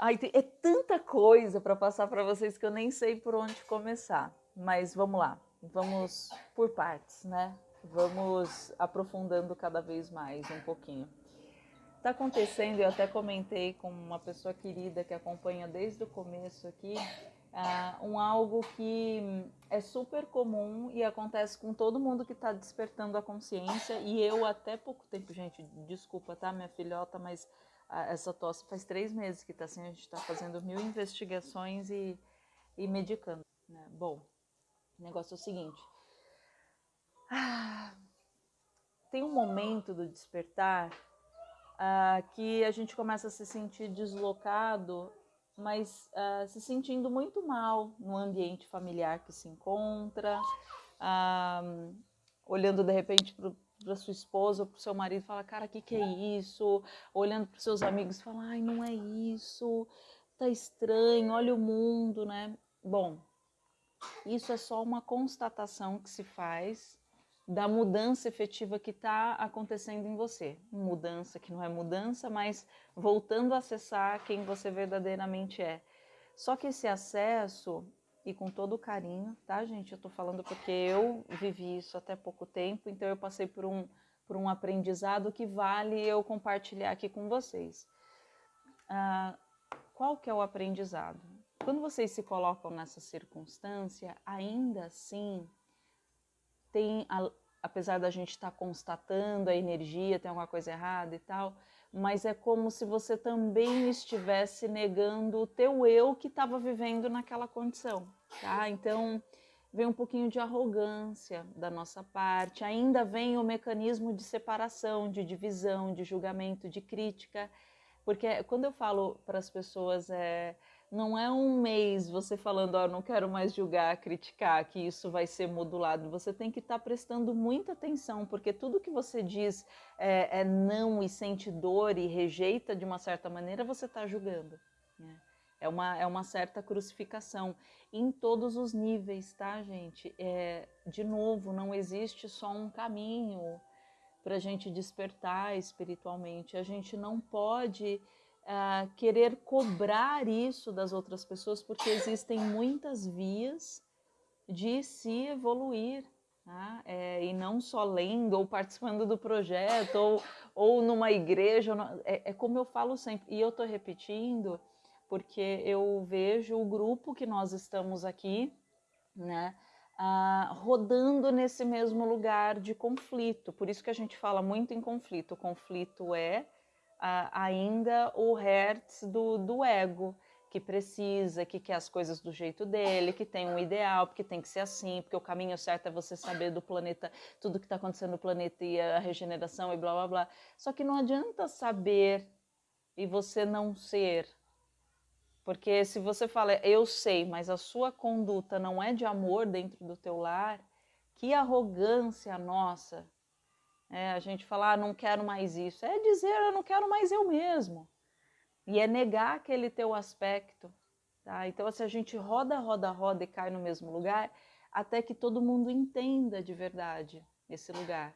Ai, é tanta coisa para passar para vocês que eu nem sei por onde começar. Mas vamos lá, vamos por partes, né? Vamos aprofundando cada vez mais um pouquinho. Está acontecendo, eu até comentei com uma pessoa querida que acompanha desde o começo aqui, uh, um algo que é super comum e acontece com todo mundo que está despertando a consciência. E eu até pouco tempo, gente, desculpa, tá, minha filhota, mas essa tosse faz três meses que está assim, a gente está fazendo mil investigações e, e medicando. Né? Bom, o negócio é o seguinte. Ah, tem um momento do despertar ah, que a gente começa a se sentir deslocado, mas ah, se sentindo muito mal no ambiente familiar que se encontra, ah, olhando de repente para para sua esposa ou para o seu marido fala, cara, o que, que é isso? Olhando para seus amigos fala, ai, não é isso, tá estranho, olha o mundo, né? Bom, isso é só uma constatação que se faz da mudança efetiva que está acontecendo em você. Mudança que não é mudança, mas voltando a acessar quem você verdadeiramente é. Só que esse acesso e com todo o carinho, tá, gente? Eu tô falando porque eu vivi isso até pouco tempo, então eu passei por um, por um aprendizado que vale eu compartilhar aqui com vocês. Ah, qual que é o aprendizado? Quando vocês se colocam nessa circunstância, ainda assim, tem, apesar da gente estar tá constatando a energia, tem alguma coisa errada e tal, mas é como se você também estivesse negando o teu eu que estava vivendo naquela condição, tá? Então, vem um pouquinho de arrogância da nossa parte, ainda vem o mecanismo de separação, de divisão, de julgamento, de crítica, porque quando eu falo para as pessoas é não é um mês você falando, ó, oh, não quero mais julgar, criticar, que isso vai ser modulado. Você tem que estar tá prestando muita atenção, porque tudo que você diz é, é, não e sente dor e rejeita de uma certa maneira, você está julgando. Né? É, uma, é uma certa crucificação em todos os níveis, tá, gente? É, de novo, não existe só um caminho para a gente despertar espiritualmente. A gente não pode uh, querer cobrar isso das outras pessoas, porque existem muitas vias de se evoluir. Tá? É, e não só lendo ou participando do projeto ou, ou numa igreja, é, é como eu falo sempre, e eu estou repetindo, porque eu vejo o grupo que nós estamos aqui, né, uh, rodando nesse mesmo lugar de conflito. Por isso que a gente fala muito em conflito. O conflito é ainda o hertz do, do ego, que precisa, que quer as coisas do jeito dele, que tem um ideal, porque tem que ser assim, porque o caminho certo é você saber do planeta, tudo que está acontecendo no planeta e a regeneração e blá blá blá. Só que não adianta saber e você não ser. Porque se você fala, eu sei, mas a sua conduta não é de amor dentro do teu lar, que arrogância nossa é, a gente falar, ah, não quero mais isso. É dizer, eu não quero mais eu mesmo. E é negar aquele teu aspecto. Tá? Então, se a gente roda, roda, roda e cai no mesmo lugar, até que todo mundo entenda de verdade esse lugar.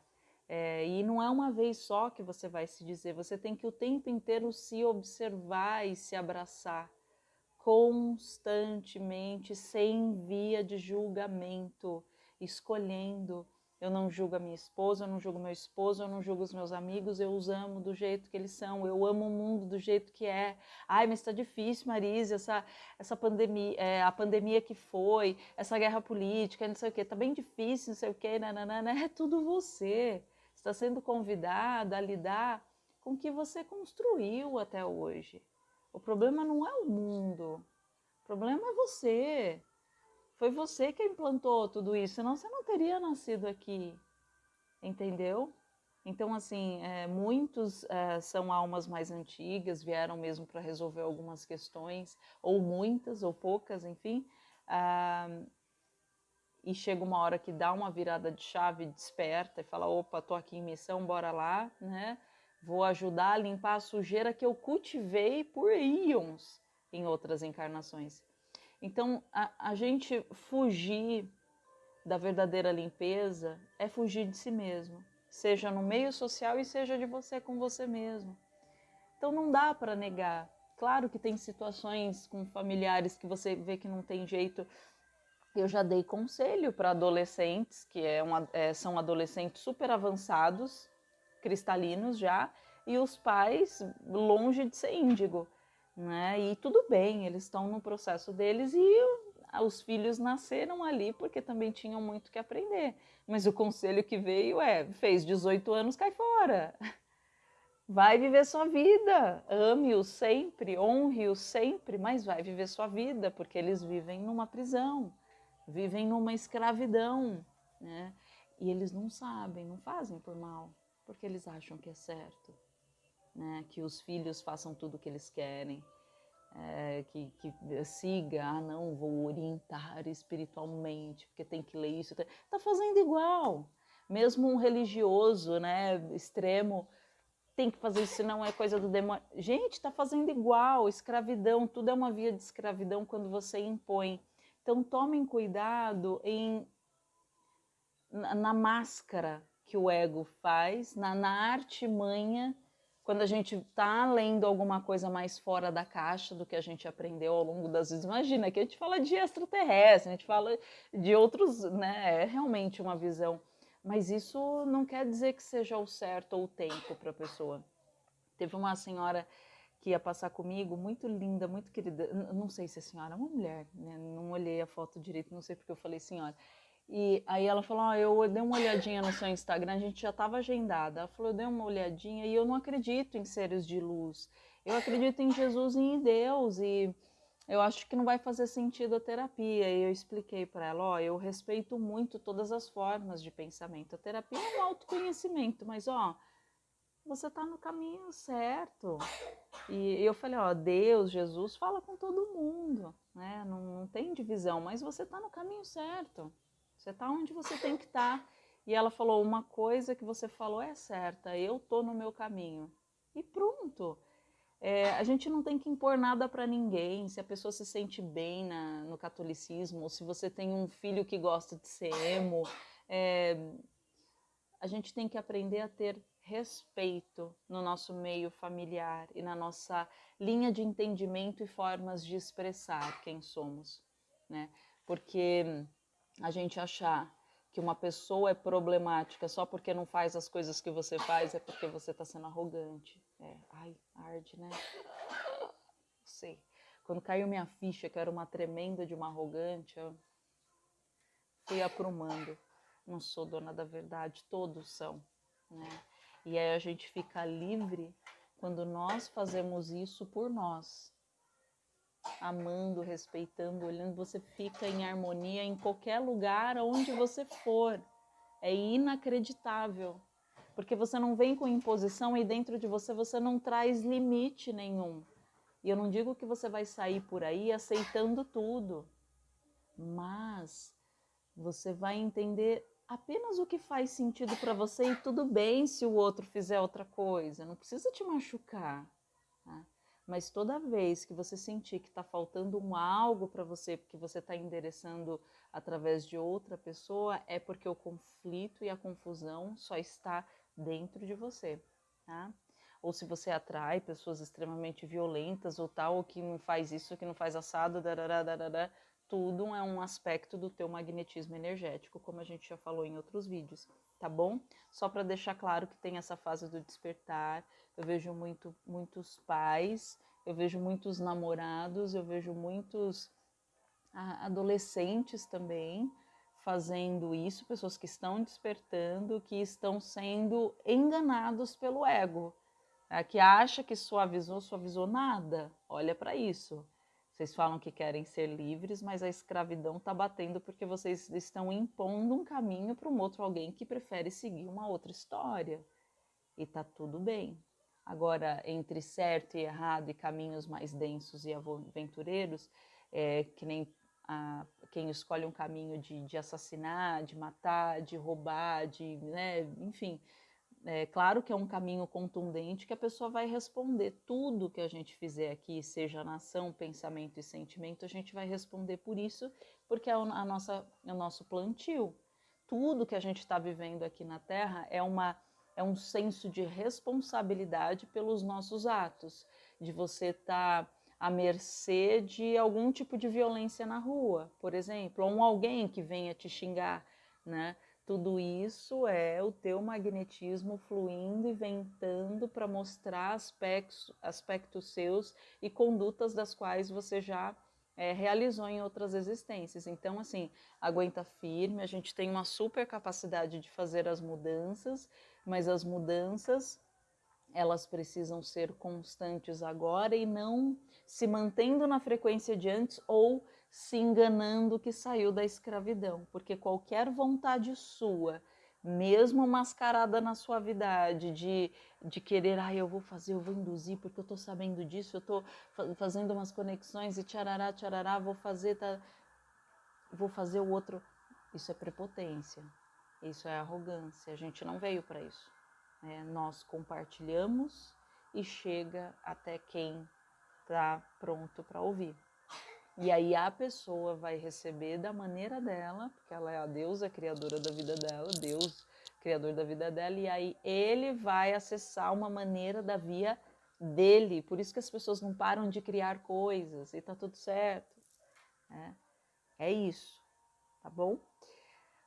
É, e não é uma vez só que você vai se dizer, você tem que o tempo inteiro se observar e se abraçar constantemente, sem via de julgamento, escolhendo eu não julgo a minha esposa, eu não julgo meu esposo, eu não julgo os meus amigos, eu os amo do jeito que eles são, eu amo o mundo do jeito que é. Ai, mas está difícil, Marise, essa, essa pandemia, é, a pandemia que foi, essa guerra política, não sei o que, tá bem difícil, não sei o que, nananana, é tudo você. Está sendo convidada a lidar com o que você construiu até hoje. O problema não é o mundo, o problema é você. Foi você que implantou tudo isso, senão você não teria nascido aqui, entendeu? Então, assim, é, muitos é, são almas mais antigas, vieram mesmo para resolver algumas questões, ou muitas, ou poucas, enfim. Ah, e chega uma hora que dá uma virada de chave, desperta e fala: opa, tô aqui em missão, bora lá, né? Vou ajudar a limpar a sujeira que eu cultivei por íons em outras encarnações. Então, a, a gente fugir da verdadeira limpeza é fugir de si mesmo, seja no meio social e seja de você com você mesmo. Então, não dá para negar. Claro que tem situações com familiares que você vê que não tem jeito. Eu já dei conselho para adolescentes, que é uma, é, são adolescentes super avançados, cristalinos já, e os pais longe de ser índigo. Né? E tudo bem, eles estão no processo deles e os filhos nasceram ali porque também tinham muito que aprender. Mas o conselho que veio é: fez 18 anos, cai fora. Vai viver sua vida, ame-os sempre, honre-os sempre, mas vai viver sua vida, porque eles vivem numa prisão, vivem numa escravidão, né? E eles não sabem, não fazem por mal, porque eles acham que é certo, né? Que os filhos façam tudo o que eles querem, é, que, que, siga, ah não, vou orientar espiritualmente, porque tem que ler isso, tá fazendo igual. Mesmo um religioso, né, extremo, tem que fazer isso, não é coisa do demônio. Gente, tá fazendo igual, escravidão, tudo é uma via de escravidão quando você impõe. Então tomem cuidado em na, na máscara que o ego faz, na, na artimanha quando a gente está lendo alguma coisa mais fora da caixa do que a gente aprendeu ao longo das vezes. Imagina que a gente fala de extraterrestre, a gente fala de outros, né? É realmente uma visão. Mas isso não quer dizer que seja o certo ou o tempo para a pessoa. Teve uma senhora que ia passar comigo, muito linda, muito querida. Não sei se é senhora, é uma mulher, né? Não olhei a foto direito, não sei porque eu falei senhora. E aí ela falou: ah, eu dei uma olhadinha no seu Instagram, a gente já estava agendada. Ela falou: eu dei uma olhadinha e eu não acredito em seres de luz. Eu acredito em Jesus e em Deus e eu acho que não vai fazer sentido a terapia. E eu expliquei para ela: ó, eu respeito muito todas as formas de pensamento. A terapia é um autoconhecimento, mas ó, você está no caminho certo. E eu falei: ó, Deus, Jesus fala com todo mundo, né? Não, não tem divisão, mas você está no caminho certo. Você está onde você tem que estar. Tá. E ela falou: uma coisa que você falou é certa, eu tô no meu caminho. E pronto. É, a gente não tem que impor nada para ninguém. Se a pessoa se sente bem na, no catolicismo, ou se você tem um filho que gosta de ser emo, é, a gente tem que aprender a ter respeito no nosso meio familiar e na nossa linha de entendimento e formas de expressar quem somos, né? Porque a gente achar que uma pessoa é problemática só porque não faz as coisas que você faz, é porque você está sendo arrogante. É, ai, arde, né? Sei. Quando caiu minha ficha, que era uma tremenda de uma arrogante, eu fui aprumando. Não sou dona da verdade, todos são, né? E aí a gente fica livre quando nós fazemos isso por nós amando, respeitando, olhando, você fica em harmonia em qualquer lugar onde você for. É inacreditável, porque você não vem com imposição e dentro de você você não traz limite nenhum. E eu não digo que você vai sair por aí aceitando tudo, mas você vai entender apenas o que faz sentido para você e tudo bem se o outro fizer outra coisa, não precisa te machucar. Mas toda vez que você sentir que está faltando um algo para você, porque você está endereçando através de outra pessoa, é porque o conflito e a confusão só está dentro de você, tá? Ou se você atrai pessoas extremamente violentas ou tal, ou que não faz isso, que não faz assado, darará, darará, tudo é um aspecto do teu magnetismo energético, como a gente já falou em outros vídeos, tá bom? Só para deixar claro que tem essa fase do despertar, eu vejo muito, muitos pais, eu vejo muitos namorados, eu vejo muitos adolescentes também fazendo isso, pessoas que estão despertando, que estão sendo enganados pelo ego, é, que acha que suavizou, suavizou nada. Olha para isso. Vocês falam que querem ser livres, mas a escravidão está batendo porque vocês estão impondo um caminho para um outro alguém que prefere seguir uma outra história. E tá tudo bem. Agora, entre certo e errado e caminhos mais densos e aventureiros, é, que nem a, quem escolhe um caminho de, de, assassinar, de matar, de roubar, de, né, enfim, é claro que é um caminho contundente que a pessoa vai responder tudo que a gente fizer aqui, seja nação, pensamento e sentimento, a gente vai responder por isso, porque é a nossa, é o nosso plantio. Tudo que a gente está vivendo aqui na Terra é uma é um senso de responsabilidade pelos nossos atos. de você estar tá à mercê de algum tipo de violência na rua, por exemplo, ou um alguém que venha te xingar, né? Tudo isso é o teu magnetismo fluindo e ventando para mostrar aspectos, aspectos seus e condutas das quais você já é, realizou em outras existências. Então, assim, aguenta firme, a gente tem uma super capacidade de fazer as mudanças, mas as mudanças elas precisam ser constantes agora e não se mantendo na frequência de antes ou se enganando que saiu da escravidão, porque qualquer vontade sua, mesmo mascarada na suavidade, de, de querer, ah, eu vou fazer, eu vou induzir, porque eu estou sabendo disso, eu estou fazendo umas conexões e tcharará, tcharará, vou fazer, tá, vou fazer o outro. Isso é prepotência, isso é arrogância, a gente não veio para isso. É, nós compartilhamos e chega até quem está pronto para ouvir. E aí a pessoa vai receber da maneira dela, porque ela é a deusa criadora da vida dela, Deus criador da vida dela, e aí ele vai acessar uma maneira da via dele. Por isso que as pessoas não param de criar coisas e tá tudo certo. É, é isso, tá bom?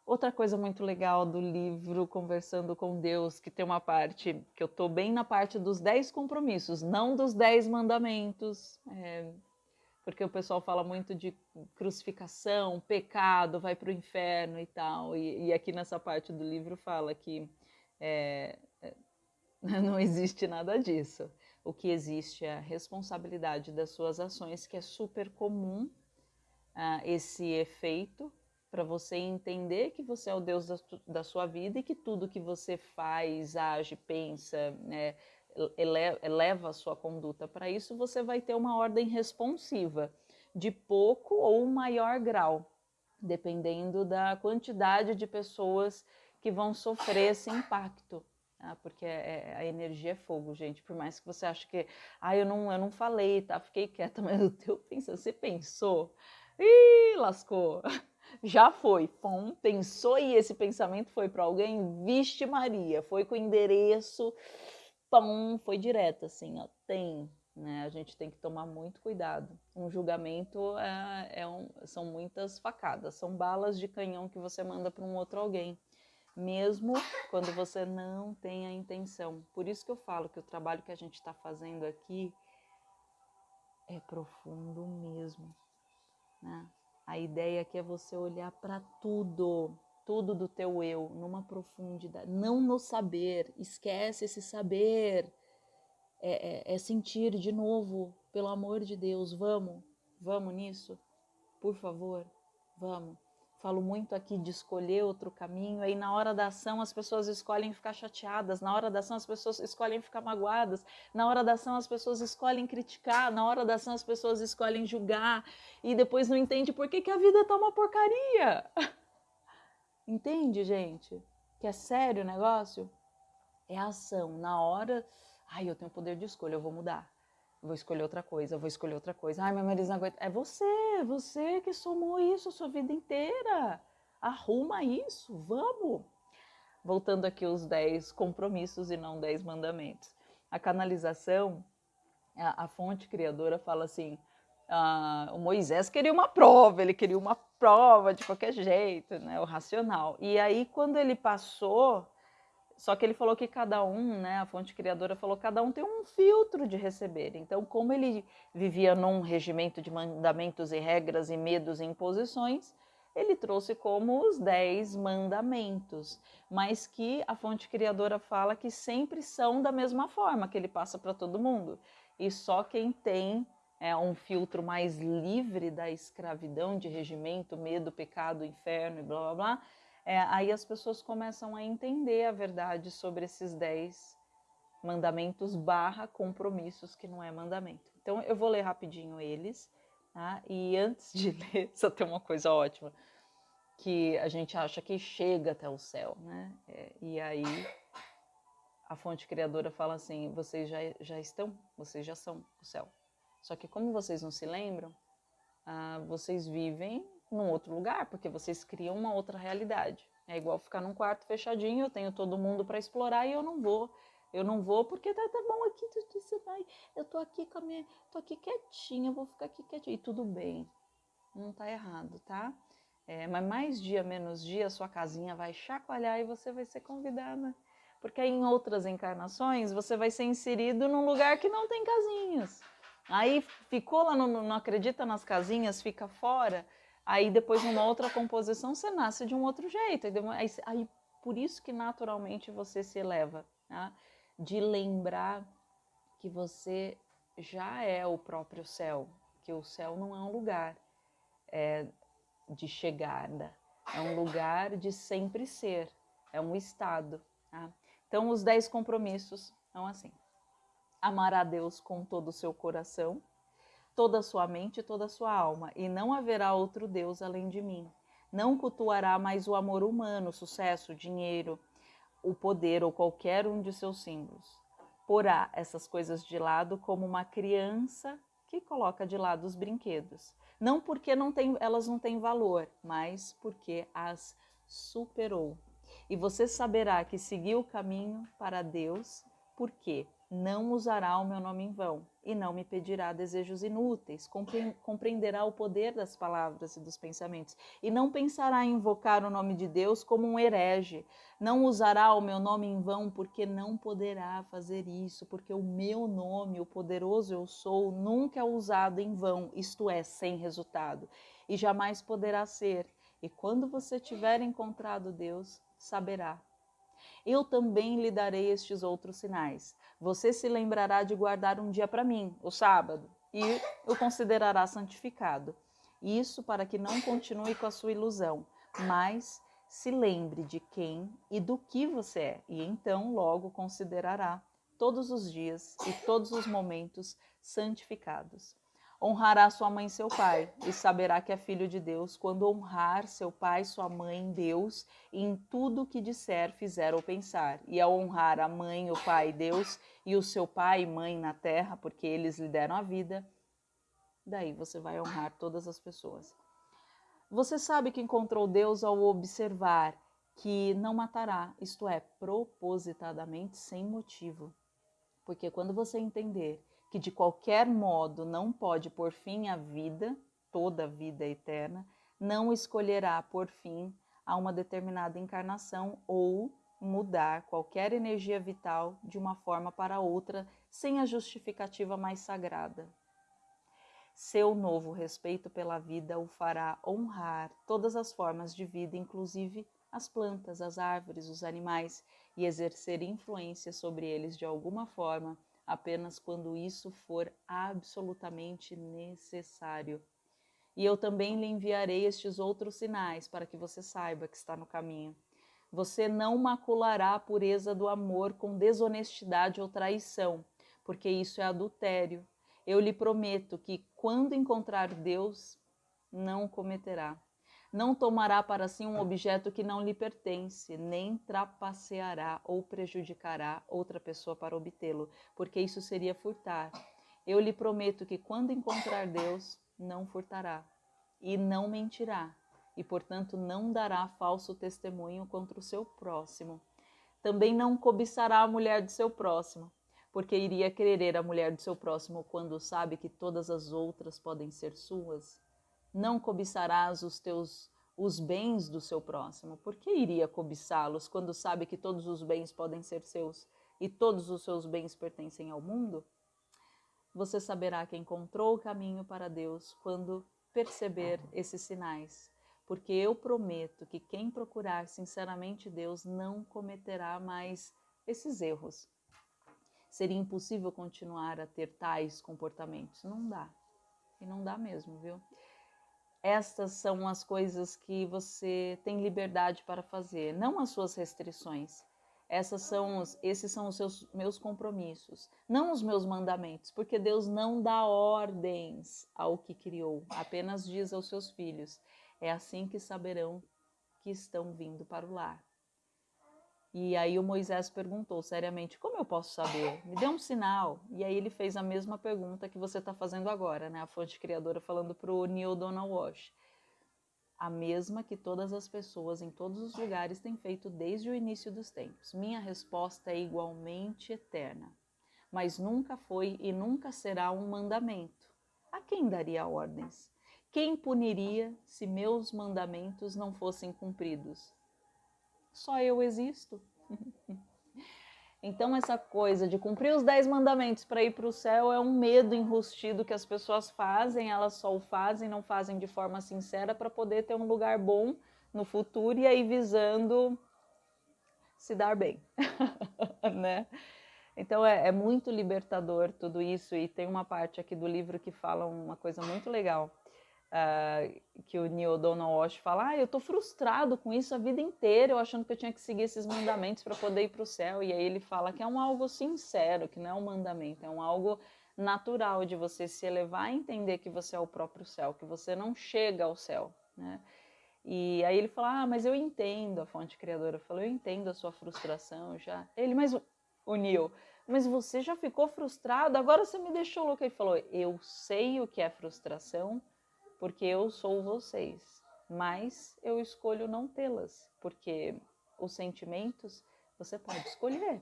Outra coisa muito legal do livro Conversando com Deus, que tem uma parte que eu tô bem na parte dos dez compromissos, não dos dez mandamentos. É, porque o pessoal fala muito de crucificação, pecado, vai para o inferno e tal. E, e, aqui nessa parte do livro fala que é, é não existe nada disso. O que existe é a responsabilidade das suas ações, que é super comum uh, esse efeito para você entender que você é o Deus da, da, sua vida e que tudo que você faz, age, pensa, né, eleva a sua conduta para isso, você vai ter uma ordem responsiva de pouco ou maior grau, dependendo da quantidade de pessoas que vão sofrer esse impacto. Tá? Porque é, é, a energia é fogo, gente. Por mais que você ache que, ah, eu não, eu não falei, tá? Fiquei quieta, mas o teu pensa, você pensou, ih, lascou. Já foi, pensou e esse pensamento foi para alguém, viste Maria, foi com endereço pum, foi direto, assim, ó, tem, né? A gente tem que tomar muito cuidado. Um julgamento é, é um, são muitas facadas, são balas de canhão que você manda para um outro alguém, mesmo quando você não tem a intenção. Por isso que eu falo que o trabalho que a gente está fazendo aqui é profundo mesmo, né? A ideia aqui é você olhar para tudo, tudo do teu eu numa profundidade, não no saber, esquece esse saber, é, é, é, sentir de novo, pelo amor de Deus, vamos, vamos nisso, por favor, vamos. Falo muito aqui de escolher outro caminho, aí na hora da ação as pessoas escolhem ficar chateadas, na hora da ação as pessoas escolhem ficar magoadas, na hora da ação as pessoas escolhem criticar, na hora da ação as pessoas escolhem julgar e depois não entende por que, que a vida tá uma porcaria. Entende, gente? Que é sério o negócio? É ação. Na hora, ai, eu tenho poder de escolha, eu vou mudar. vou escolher outra coisa, vou escolher outra coisa. Ai, meu marido não aguenta. É você, é você que somou isso a sua vida inteira. Arruma isso, vamos. Voltando aqui os 10 compromissos e não 10 mandamentos. A canalização, a, a fonte criadora fala assim: ah, o Moisés queria uma prova, ele queria uma prova de qualquer jeito, né, o racional. E aí quando ele passou, só que ele falou que cada um, né, a fonte criadora falou, cada um tem um filtro de receber. Então, como ele vivia num regimento de mandamentos e regras e medos e imposições, ele trouxe como os dez mandamentos, mas que a fonte criadora fala que sempre são da mesma forma, que ele passa para todo mundo. E só quem tem é, um filtro mais livre da escravidão, de regimento, medo, pecado, inferno e blá blá blá, é, aí as pessoas começam a entender a verdade sobre esses dez mandamentos barra compromissos que não é mandamento. Então eu vou ler rapidinho eles, tá? e antes de ler, só tem uma coisa ótima, que a gente acha que chega até o céu, né? É, e aí a fonte criadora fala assim, vocês já, já estão, vocês já são o céu. Só que como vocês não se lembram, ah, vocês vivem num outro lugar, porque vocês criam uma outra realidade. É igual ficar num quarto fechadinho, eu tenho todo mundo para explorar e eu não vou Eu não vou porque tá, tá bom aqui, você vai, eu tô aqui com a minha, tô aqui quietinha, vou ficar aqui quietinha. E tudo bem, não tá errado, tá? É, mas mais dia, menos dia, sua casinha vai chacoalhar e você vai ser convidada. Porque em outras encarnações você vai ser inserido num lugar que não tem casinhas. Aí ficou lá, no, não acredita nas casinhas, fica fora. Aí depois numa outra composição você nasce de um outro jeito. Aí, aí por isso que naturalmente você se eleva. Tá? de lembrar que você já é o próprio céu, que o céu não é um lugar é, de chegada, é um lugar de sempre ser, é um estado. Tá? Então, os dez compromissos são assim: amar a Deus com todo o seu coração, toda a sua mente e toda a sua alma, e não haverá outro Deus além de mim. Não cultuará mais o amor humano, o sucesso, o dinheiro, o poder ou qualquer um de seus símbolos. Porá essas coisas de lado como uma criança que coloca de lado os brinquedos. Não porque não tem, elas não têm valor, mas porque as superou. E você saberá que seguiu o caminho para Deus, porque não usará o meu nome em vão e não me pedirá desejos inúteis, compreenderá o poder das palavras e dos pensamentos e não pensará em invocar o nome de Deus como um herege, não usará o meu nome em vão porque não poderá fazer isso, porque o meu nome, o poderoso eu sou, nunca é usado em vão, isto é, sem resultado, e jamais poderá ser. E quando você tiver encontrado Deus, saberá eu também lhe darei estes outros sinais. Você se lembrará de guardar um dia para mim, o sábado, e o considerará santificado. Isso para que não continue com a sua ilusão, mas se lembre de quem e do que você é, e então logo considerará todos os dias e todos os momentos santificados. Honrará sua mãe e seu pai, e saberá que é filho de Deus quando honrar seu pai sua mãe Deus em tudo que disser, fizer ou pensar. E ao honrar a mãe, o pai, Deus, e o seu pai e mãe na terra, porque eles lhe deram a vida, daí você vai honrar todas as pessoas. Você sabe que encontrou Deus ao observar que não matará, isto é, propositadamente, sem motivo. Porque quando você entender que de qualquer modo não pode pôr fim à vida, toda a vida eterna, não escolherá por fim a uma determinada encarnação ou mudar qualquer energia vital de uma forma para outra sem a justificativa mais sagrada. Seu novo respeito pela vida o fará honrar todas as formas de vida, inclusive as plantas, as árvores, os animais, e exercer influência sobre eles de alguma forma apenas quando isso for absolutamente necessário. E eu também lhe enviarei estes outros sinais para que você saiba que está no caminho. Você não maculará a pureza do amor com desonestidade ou traição, porque isso é adultério. Eu lhe prometo que, quando encontrar Deus, não cometerá. Não tomará para si um objeto que não lhe pertence, nem trapaceará ou prejudicará outra pessoa para obtê-lo, porque isso seria furtar. Eu lhe prometo que quando encontrar Deus, não furtará e não mentirá, e portanto não dará falso testemunho contra o seu próximo. Também não cobiçará a mulher de seu próximo, porque iria querer a mulher de seu próximo quando sabe que todas as outras podem ser suas não cobiçarás os teus os bens do seu próximo. Por que iria cobiçá-los quando sabe que todos os bens podem ser seus e todos os seus bens pertencem ao mundo? Você saberá que encontrou o caminho para Deus quando perceber esses sinais, porque eu prometo que quem procurar sinceramente Deus não cometerá mais esses erros. Seria impossível continuar a ter tais comportamentos. Não dá. E não dá mesmo, viu? Estas são as coisas que você tem liberdade para fazer, não as suas restrições. Essas são os, esses são os seus, meus compromissos, não os meus mandamentos, porque Deus não dá ordens ao que criou, apenas diz aos seus filhos: é assim que saberão que estão vindo para o lar. E aí o Moisés perguntou seriamente: Como eu posso saber? Me dê um sinal. E aí ele fez a mesma pergunta que você está fazendo agora, né? A fonte criadora falando para o Neil Donald Walsh. a mesma que todas as pessoas em todos os lugares têm feito desde o início dos tempos. Minha resposta é igualmente eterna, mas nunca foi e nunca será um mandamento. A quem daria ordens? Quem puniria se meus mandamentos não fossem cumpridos? Só eu existo. Então, essa coisa de cumprir os dez mandamentos para ir para o céu é um medo enrustido que as pessoas fazem, elas só o fazem, não fazem de forma sincera para poder ter um lugar bom no futuro e aí visando se dar bem, né? Então é, é, muito libertador tudo isso e tem uma parte aqui do livro que fala uma coisa muito legal uh, que o Neil Donald fala, ah, eu tô frustrado com isso a vida inteira, eu achando que eu tinha que seguir esses mandamentos para poder ir para o céu. E aí ele fala que é um algo sincero, que não é um mandamento, é um algo natural de você se elevar e entender que você é o próprio céu, que você não chega ao céu, né? E aí ele fala, ah, mas eu entendo a fonte criadora. Eu falo, eu entendo a sua frustração já. Ele, mas o Neil, mas você já ficou frustrado? Agora você me deixou louco. Ele falou, eu sei o que é frustração, porque eu sou vocês, mas eu escolho não tê-las, porque os sentimentos você pode escolher.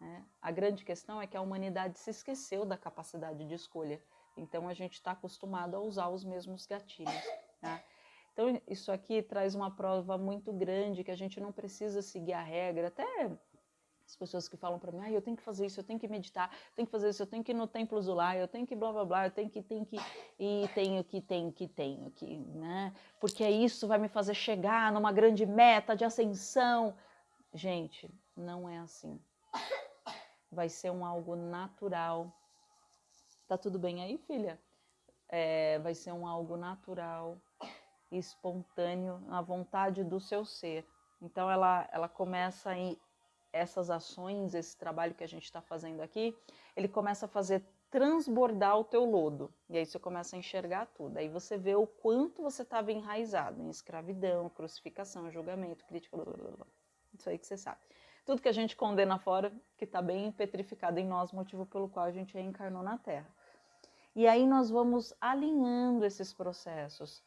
Né? A grande questão é que a humanidade se esqueceu da capacidade de escolha, então a gente está acostumado a usar os mesmos gatilhos. Né? Então, isso aqui traz uma prova muito grande que a gente não precisa seguir a regra, até as pessoas que falam para mim, ah, eu tenho que fazer isso, eu tenho que meditar, eu tenho que fazer isso, eu tenho que ir no templo Zulá, eu tenho que blá blá blá, eu tenho que, tenho que, e tenho que, tenho que, tenho que, né? Porque isso vai me fazer chegar numa grande meta de ascensão. Gente, não é assim. Vai ser um algo natural. Tá tudo bem aí, filha? É, vai ser um algo natural, espontâneo, na vontade do seu ser. Então ela, ela começa a essas ações, esse trabalho que a gente está fazendo aqui, ele começa a fazer transbordar o teu lodo. E aí você começa a enxergar tudo. Aí você vê o quanto você estava enraizado em escravidão, crucificação, julgamento, crítica, blá, blá, blá. Isso aí que você sabe. Tudo que a gente condena fora, que está bem petrificado em nós, motivo pelo qual a gente reencarnou na Terra. E aí nós vamos alinhando esses processos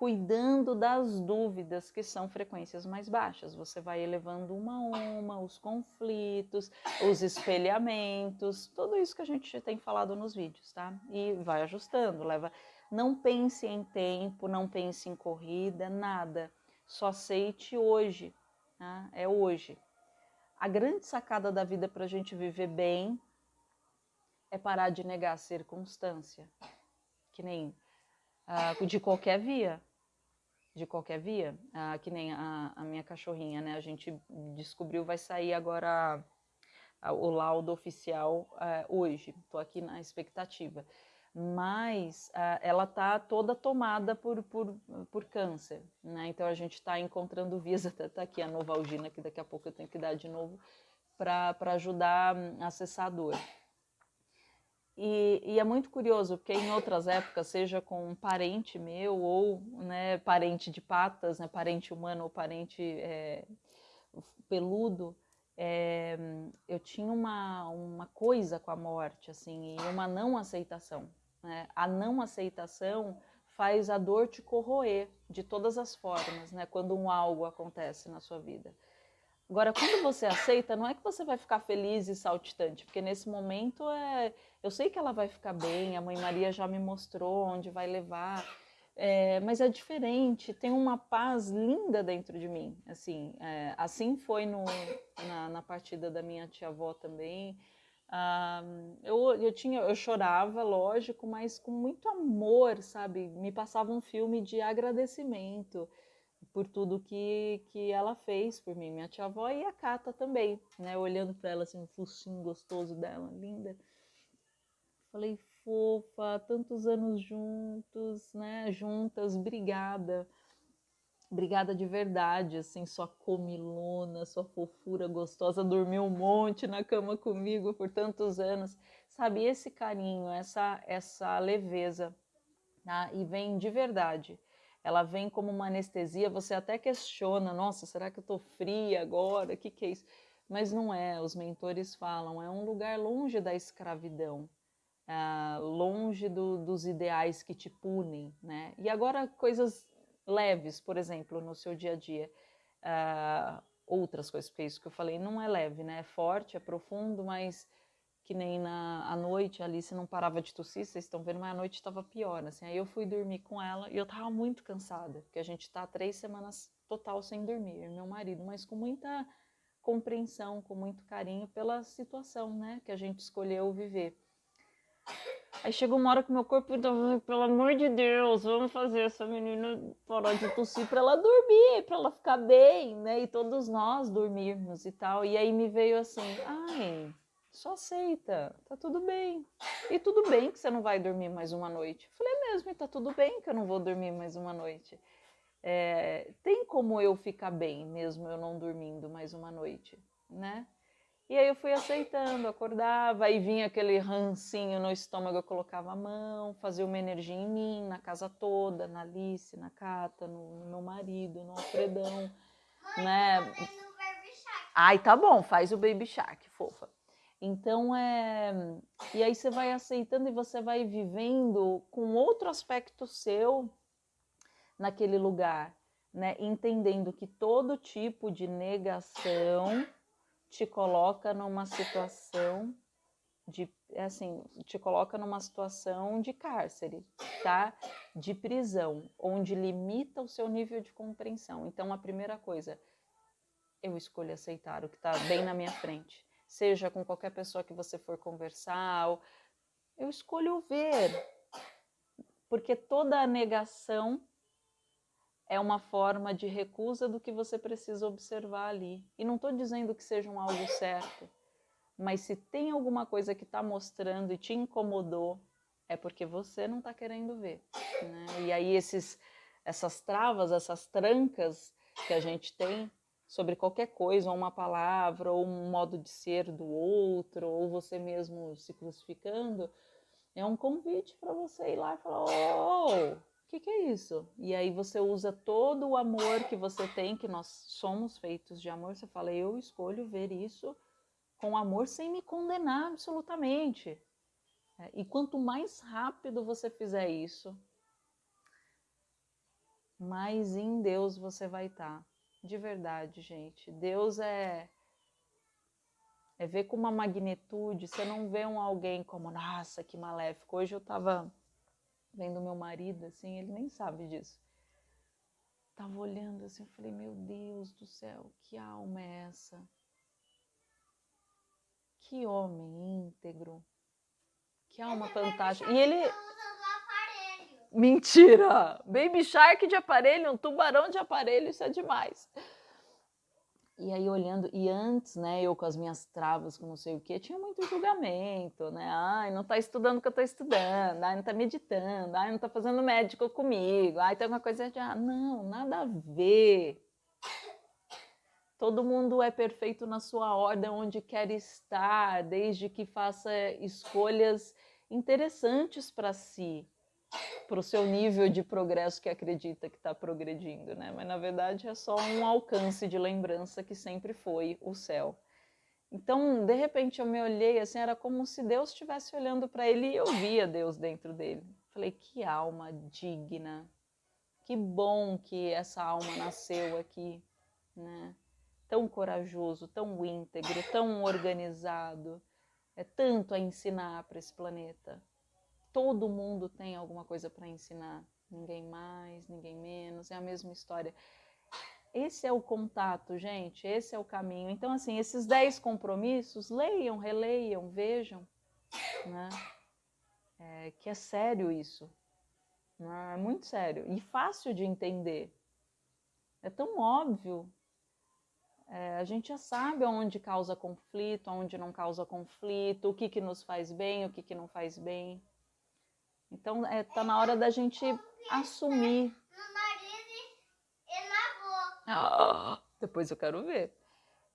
cuidando das dúvidas que são frequências mais baixas. Você vai elevando uma a uma, os conflitos, os espelhamentos, tudo isso que a gente tem falado nos vídeos, tá? E vai ajustando, leva. Não pense em tempo, não pense em corrida, nada. Só aceite hoje, tá? é hoje. A grande sacada da vida para a gente viver bem é parar de negar a circunstância, que nem uh, de qualquer via de qualquer via, ah, que nem a, a, minha cachorrinha, né? A gente descobriu, vai sair agora o laudo oficial ah, hoje. Estou aqui na expectativa. Mas ah, ela está toda tomada por, por, por câncer, né? Então a gente está encontrando vias, até tá aqui a Novalgina, que daqui a pouco eu tenho que dar de novo, para ajudar a acessar a dor. E, e, é muito curioso, porque em outras épocas, seja com um parente meu ou né, parente de patas, né, parente humano ou parente é, peludo, é, eu tinha uma, uma coisa com a morte, assim, e uma não aceitação. Né? A não aceitação faz a dor te corroer de todas as formas, né, quando um algo acontece na sua vida. Agora, quando você aceita, não é que você vai ficar feliz e saltitante, porque nesse momento é, eu sei que ela vai ficar bem, a mãe Maria já me mostrou onde vai levar, é, mas é diferente, tem uma paz linda dentro de mim, assim, é, assim foi no, na, na, partida da minha tia-avó também, ah, eu, eu, tinha, eu chorava, lógico, mas com muito amor, sabe, me passava um filme de agradecimento, por tudo que, que ela fez por mim, minha tia-avó e a Cata também, né? Olhando para ela assim, o focinho gostoso dela, linda. Falei, fofa, tantos anos juntos, né? Juntas, obrigada. Obrigada de verdade, assim, sua comilona, sua fofura gostosa, dormiu um monte na cama comigo por tantos anos. Sabe, esse carinho, essa, essa leveza, tá? E vem de verdade ela vem como uma anestesia, você até questiona, nossa, será que eu estou fria agora? O que, que é isso? Mas não é, os mentores falam, é um lugar longe da escravidão, uh, longe do, dos ideais que te punem, né? E agora coisas leves, por exemplo, no seu dia a dia. Uh, outras coisas, porque isso que eu falei não é leve, né? É forte, é profundo, mas que nem na à noite, a Alice não parava de tossir, vocês estão vendo, mas a noite estava pior, assim. Aí eu fui dormir com ela e eu tava muito cansada, porque a gente tá três semanas total sem dormir, meu marido, mas com muita compreensão, com muito carinho pela situação, né, que a gente escolheu viver. Aí chegou uma hora que meu corpo, pelo amor de Deus, vamos fazer essa menina parar de tossir para ela dormir, para ela ficar bem, né? E todos nós dormirmos e tal. E aí me veio assim, ai, só aceita, tá tudo bem. E tudo bem que você não vai dormir mais uma noite. Eu falei é mesmo, e tá tudo bem que eu não vou dormir mais uma noite. É, tem como eu ficar bem mesmo eu não dormindo mais uma noite, né? E aí eu fui aceitando, acordava, aí vinha aquele rancinho no estômago, eu colocava a mão, fazia uma energia em mim, na casa toda, na Alice, na Cata, no, no meu marido, no Alfredão, Mãe, né? Ai, tá bom, faz o Baby Shark, fofa. Então é. E aí você vai aceitando e você vai vivendo com outro aspecto seu naquele lugar, né? Entendendo que todo tipo de negação te coloca numa situação de assim, te coloca numa situação de cárcere, tá? De prisão, onde limita o seu nível de compreensão. Então a primeira coisa, eu escolho aceitar o que está bem na minha frente seja com qualquer pessoa que você for conversar, eu escolho ver, porque toda a negação é uma forma de recusa do que você precisa observar ali. E não estou dizendo que seja um algo certo, mas se tem alguma coisa que está mostrando e te incomodou, é porque você não está querendo ver. Né? E aí esses, essas travas, essas trancas que a gente tem, sobre qualquer coisa, ou uma palavra, ou um modo de ser do outro, ou você mesmo se crucificando, é um convite para você ir lá e falar: Oh, o que, que é isso? E aí você usa todo o amor que você tem, que nós somos feitos de amor, você fala: Eu escolho ver isso com amor sem me condenar absolutamente. É, e quanto mais rápido você fizer isso, mais em Deus você vai estar. Tá. De verdade, gente. Deus é é ver com uma magnitude, você não vê um alguém como, nossa, que maléfico. Hoje eu tava vendo meu marido assim, ele nem sabe disso. Tava olhando assim, eu falei, meu Deus do céu, que alma é essa? Que homem íntegro. Que alma fantástica. E ele Mentira! Baby Shark de aparelho, um tubarão de aparelho, isso é demais. E aí olhando, e antes, né, eu com as minhas travas, com não sei o que, tinha muito julgamento, né? Ai, não tá estudando o que eu tô estudando, ai, não tá meditando, ai, não tá fazendo médico comigo, ai, tem uma coisa de, ah, não, nada a ver. Todo mundo é perfeito na sua ordem, onde quer estar, desde que faça escolhas interessantes para si para o seu nível de progresso que acredita que está progredindo, né? Mas na verdade é só um alcance de lembrança que sempre foi o céu. Então, de repente, eu me olhei assim, era como se Deus estivesse olhando para ele e eu via Deus dentro dele. Falei, que alma digna, que bom que essa alma nasceu aqui, né? Tão corajoso, tão íntegro, tão organizado, é tanto a ensinar para esse planeta todo mundo tem alguma coisa para ensinar. Ninguém mais, ninguém menos, é a mesma história. Esse é o contato, gente, esse é o caminho. Então, assim, esses dez compromissos, leiam, releiam, vejam, né? É, que é sério isso. Né? É muito sério e fácil de entender. É tão óbvio. É, a gente já sabe onde causa conflito, onde não causa conflito, o que, que nos faz bem, o que, que não faz bem. Então, é, tá na hora da gente assumir. No nariz e na boca. Ah, depois eu quero ver.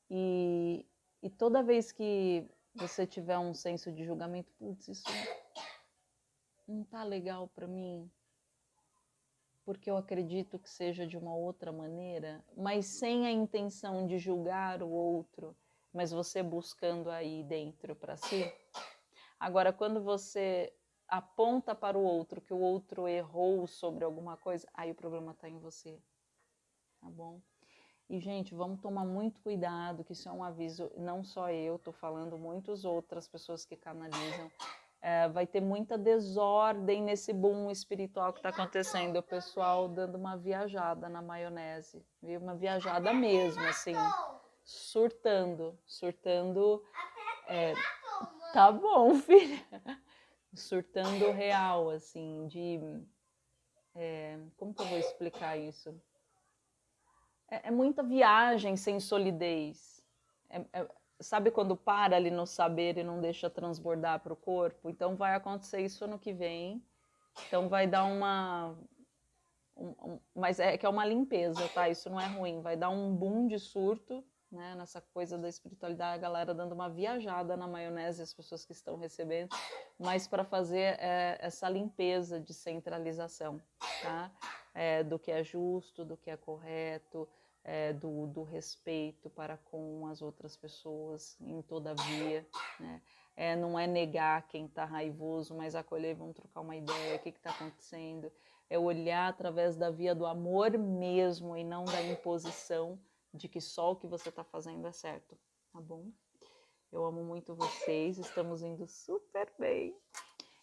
E, e toda vez que você tiver um senso de julgamento, putz, isso não tá legal para mim, porque eu acredito que seja de uma outra maneira, mas sem a intenção de julgar o outro, mas você buscando aí dentro para si. Agora, quando você aponta para o outro que o outro errou sobre alguma coisa, aí o problema está em você. Tá bom? E, gente, vamos tomar muito cuidado, que isso é um aviso, não só eu, estou falando, muitas outras pessoas que canalizam. É, vai ter muita desordem nesse boom espiritual que está acontecendo. O pessoal dando uma viajada na maionese, viu? Uma viajada mesmo, assim, surtando, surtando. É, tá bom, filha. Surtando real, assim, de. É, como que eu vou explicar isso? É, é muita viagem sem solidez. É, é, sabe quando para ali no saber e não deixa transbordar para o corpo? Então vai acontecer isso ano que vem. Então vai dar uma. Um, um, mas é que é uma limpeza, tá? Isso não é ruim. Vai dar um boom de surto, né? Nessa coisa da espiritualidade, a galera dando uma viajada na maionese, as pessoas que estão recebendo, mas para fazer é, essa limpeza de centralização, tá? É, do que é justo, do que é correto, é, do, do, respeito para com as outras pessoas em todavia, né? É, não é negar quem está raivoso, mas acolher, vamos trocar uma ideia, o que está acontecendo, é olhar através da via do amor mesmo e não da imposição de que só o que você está fazendo é certo, tá bom? Eu amo muito vocês, estamos indo super bem.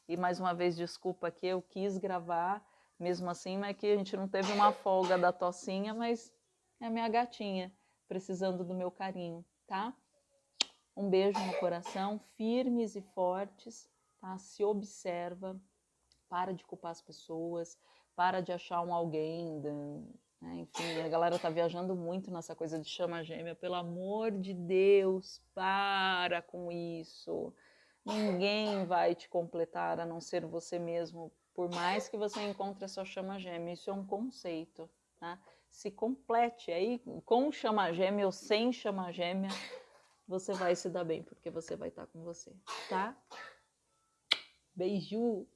E mais uma vez, desculpa que eu quis gravar, mesmo assim, mas que a gente não teve uma folga da tocinha, mas é a minha gatinha precisando do meu carinho, tá? Um beijo no coração, firmes e fortes, tá? Se observa, para de culpar as pessoas, para de achar um alguém, né? enfim, a galera tá viajando muito nessa coisa de chama gêmea, pelo amor de Deus, para com isso. Ninguém vai te completar a não ser você mesmo, por mais que você encontre a sua chama gêmea, isso é um conceito, tá? se complete aí com chama gêmea ou sem chama gêmea, você vai se dar bem, porque você vai estar com você, tá? Beijo!